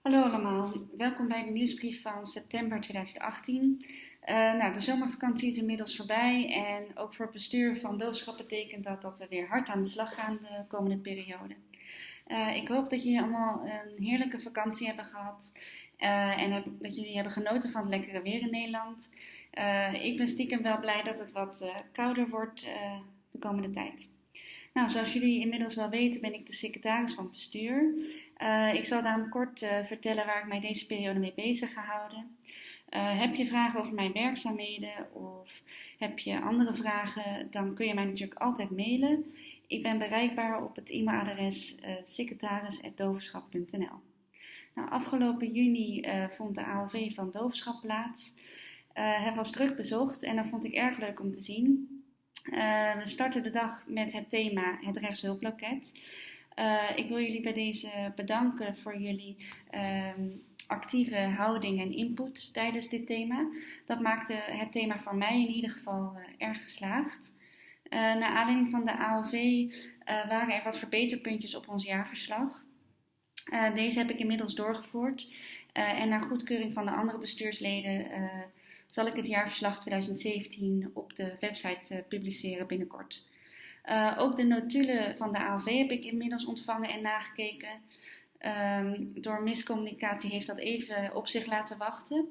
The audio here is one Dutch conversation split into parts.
Hallo allemaal, welkom bij de nieuwsbrief van september 2018. Uh, eh, nou, de zomervakantie is inmiddels voorbij en ook voor het bestuur van doofschap betekent dat dat we weer hard aan de slag gaan de komende periode. Uh, ik hoop dat jullie allemaal een heerlijke vakantie hebben gehad uh, en heb, dat jullie hebben genoten van het lekkere weer in Nederland. ik ben stiekem wel blij dat het wat kouder wordt de komende tijd. Nou, zoals jullie inmiddels wel weten ben ik de secretaris van bestuur. Uh, ik zal daarom kort uh, vertellen waar ik mij deze periode mee bezig ga houden. Uh, heb je vragen over mijn werkzaamheden of heb je andere vragen, dan kun je mij natuurlijk altijd mailen. Ik ben bereikbaar op het e-mailadres secretaris.dovenschap.nl. Nou, afgelopen juni vond de ALV van Dovenschap plaats. het was druk bezocht en dat vond ik erg leuk om te zien. we starten de dag met het thema het rechtshulploket. Uh, ik wil jullie bij deze bedanken voor jullie uh, actieve houding en input tijdens dit thema. Dat maakte het thema voor mij in ieder geval uh, erg geslaagd. Uh, naar aanleiding van de ALV waren er wat verbeterpuntjes op ons jaarverslag. deze heb ik inmiddels doorgevoerd en naar goedkeuring van de andere bestuursleden zal ik het jaarverslag 2017 op de website publiceren binnenkort. Uh, ook de notulen van de ALV heb ik inmiddels ontvangen en nagekeken. Um, door miscommunicatie heeft dat even op zich laten wachten.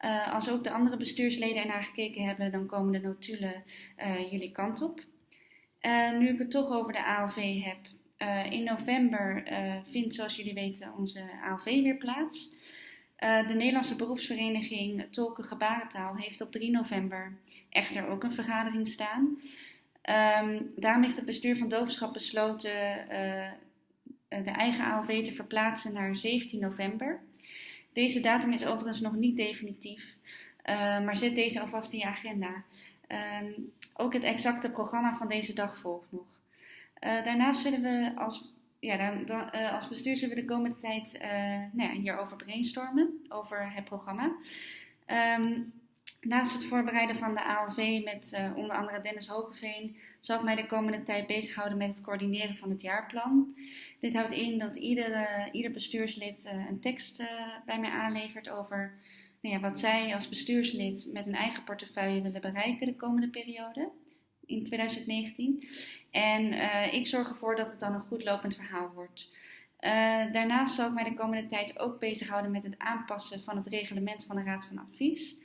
Uh, als ook de andere bestuursleden ernaar gekeken hebben, dan komen de notulen uh, jullie kant op. nu ik het toch over de ALV heb. in november vindt, zoals jullie weten, onze ALV weer plaats. de Nederlandse beroepsvereniging Tolken Gebarentaal heeft op 3 november echter ook een vergadering staan. Um, daarom heeft het bestuur van Doofschap besloten uh, de eigen ALV te verplaatsen naar 17 november. Deze datum is overigens nog niet definitief, uh, maar zet deze alvast in je agenda. Um, ook het exacte programma van deze dag volgt nog. Daarnaast zullen we als, ja, dan, als bestuur zullen we de komende tijd nou ja, hierover brainstormen, over het programma. Um, Naast het voorbereiden van de ALV met uh, onder andere Dennis Hogeveen zal ik mij de komende tijd bezighouden met het coördineren van het jaarplan. Dit houdt in dat ieder, ieder bestuurslid uh, een tekst bij mij aanlevert over nou ja, wat zij als bestuurslid met hun eigen portefeuille willen bereiken de komende periode in 2019. En ik zorg ervoor dat het dan een goed lopend verhaal wordt. daarnaast zal ik mij de komende tijd ook bezighouden met het aanpassen van het reglement van de Raad van Advies.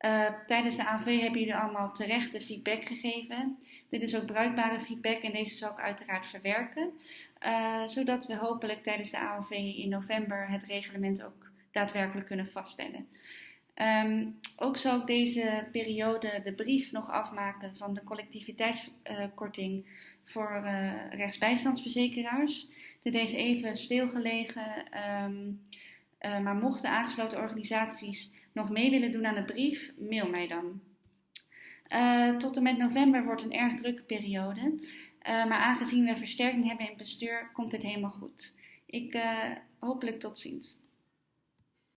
Uh, tijdens de AV hebben jullie allemaal terechte feedback gegeven. Dit is ook bruikbare feedback en deze zal ik uiteraard verwerken. Uh, zodat we hopelijk tijdens de AOV in november het reglement ook daadwerkelijk kunnen vaststellen. Um, ook zal ik deze periode de brief nog afmaken van de collectiviteitskorting uh, voor rechtsbijstandsverzekeraars. Dit heeft even stilgelegen, uh, maar mochten aangesloten organisaties nog mee willen doen aan de brief, mail mij dan. Uh, tot en met november wordt een erg drukke periode. Uh, maar aangezien we versterking hebben in bestuur, komt dit helemaal goed. Ik uh, hopelijk tot ziens.